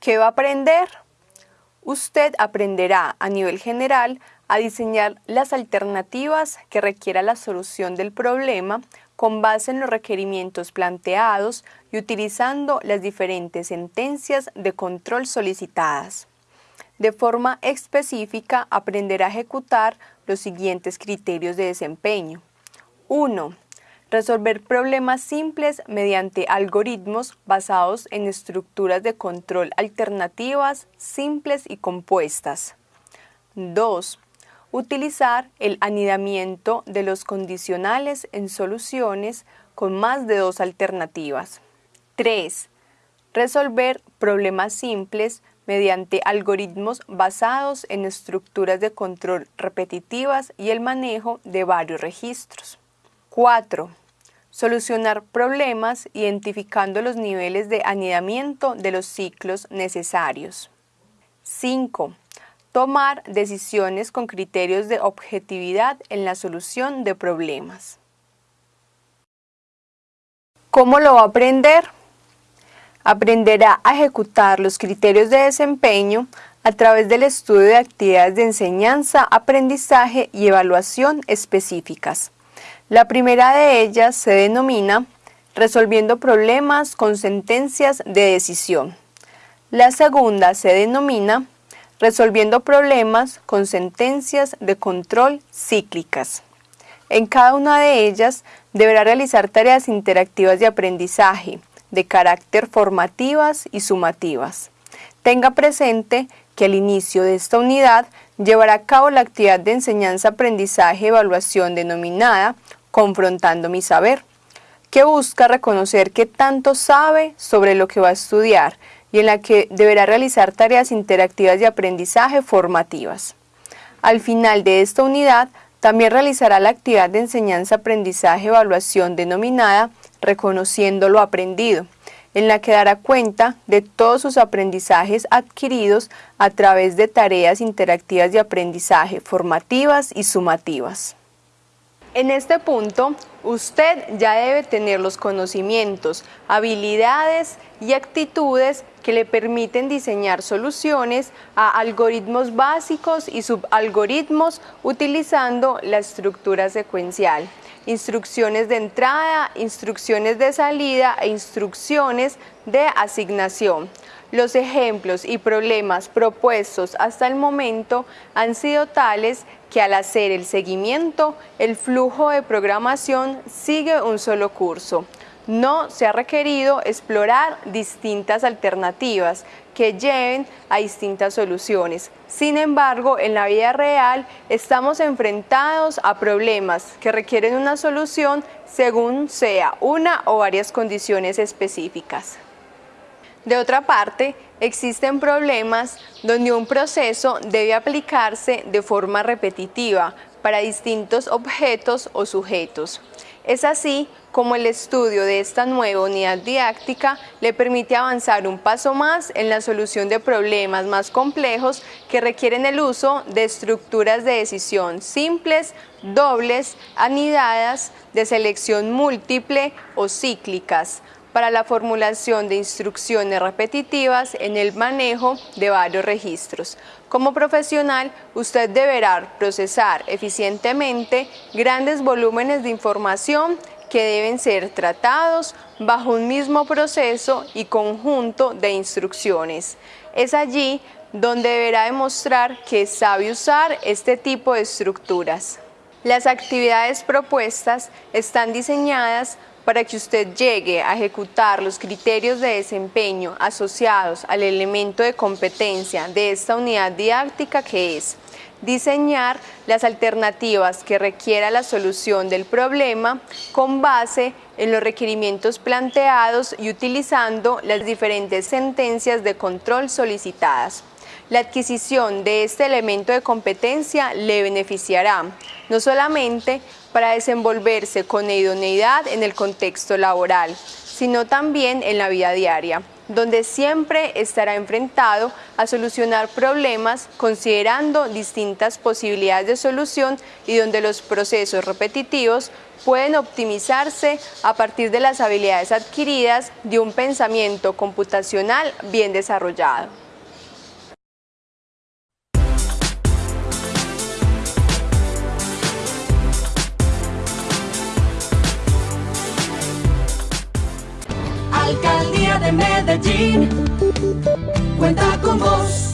¿Qué va a aprender? Usted aprenderá a nivel general a diseñar las alternativas que requiera la solución del problema con base en los requerimientos planteados y utilizando las diferentes sentencias de control solicitadas. De forma específica, aprenderá a ejecutar los siguientes criterios de desempeño. 1. Resolver problemas simples mediante algoritmos basados en estructuras de control alternativas, simples y compuestas. 2 utilizar el anidamiento de los condicionales en soluciones con más de dos alternativas. 3. Resolver problemas simples mediante algoritmos basados en estructuras de control repetitivas y el manejo de varios registros. 4. Solucionar problemas identificando los niveles de anidamiento de los ciclos necesarios. 5 tomar decisiones con criterios de objetividad en la solución de problemas. ¿Cómo lo va a aprender? Aprenderá a ejecutar los criterios de desempeño a través del estudio de actividades de enseñanza, aprendizaje y evaluación específicas. La primera de ellas se denomina resolviendo problemas con sentencias de decisión. La segunda se denomina resolviendo problemas con sentencias de control cíclicas. En cada una de ellas deberá realizar tareas interactivas de aprendizaje, de carácter formativas y sumativas. Tenga presente que al inicio de esta unidad llevará a cabo la actividad de enseñanza-aprendizaje-evaluación denominada Confrontando mi saber, que busca reconocer qué tanto sabe sobre lo que va a estudiar y en la que deberá realizar tareas interactivas de aprendizaje formativas. Al final de esta unidad, también realizará la actividad de enseñanza-aprendizaje-evaluación denominada Reconociendo lo aprendido, en la que dará cuenta de todos sus aprendizajes adquiridos a través de tareas interactivas de aprendizaje formativas y sumativas. En este punto, usted ya debe tener los conocimientos, habilidades y actitudes que le permiten diseñar soluciones a algoritmos básicos y subalgoritmos utilizando la estructura secuencial, instrucciones de entrada, instrucciones de salida e instrucciones de asignación. Los ejemplos y problemas propuestos hasta el momento han sido tales que al hacer el seguimiento, el flujo de programación sigue un solo curso. No se ha requerido explorar distintas alternativas que lleven a distintas soluciones. Sin embargo, en la vida real estamos enfrentados a problemas que requieren una solución según sea una o varias condiciones específicas. De otra parte, existen problemas donde un proceso debe aplicarse de forma repetitiva para distintos objetos o sujetos. Es así como el estudio de esta nueva unidad didáctica le permite avanzar un paso más en la solución de problemas más complejos que requieren el uso de estructuras de decisión simples, dobles, anidadas, de selección múltiple o cíclicas, para la formulación de instrucciones repetitivas en el manejo de varios registros. Como profesional, usted deberá procesar eficientemente grandes volúmenes de información que deben ser tratados bajo un mismo proceso y conjunto de instrucciones. Es allí donde deberá demostrar que sabe usar este tipo de estructuras. Las actividades propuestas están diseñadas para que usted llegue a ejecutar los criterios de desempeño asociados al elemento de competencia de esta unidad didáctica que es diseñar las alternativas que requiera la solución del problema con base en los requerimientos planteados y utilizando las diferentes sentencias de control solicitadas. La adquisición de este elemento de competencia le beneficiará no solamente para desenvolverse con idoneidad en el contexto laboral, sino también en la vida diaria. donde siempre estará enfrentado a solucionar problemas considerando distintas posibilidades de solución y donde los procesos repetitivos pueden optimizarse a partir de las habilidades adquiridas de un pensamiento computacional bien desarrollado. De Medellín, cuenta con vos.